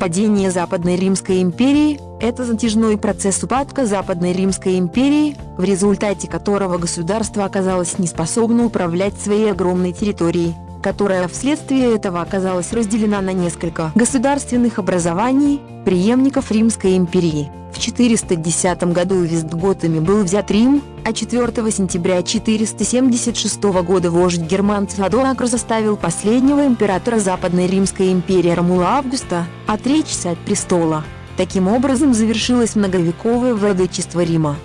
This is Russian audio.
Падение Западной Римской империи – это затяжной процесс упадка Западной Римской империи, в результате которого государство оказалось неспособно управлять своей огромной территорией которая вследствие этого оказалась разделена на несколько государственных образований, преемников Римской империи. В 410 году Вестготами был взят Рим, а 4 сентября 476 года вождь Герман Теодоракр заставил последнего императора Западной Римской империи Ромула Августа отречься от престола. Таким образом завершилось многовековое владычество Рима.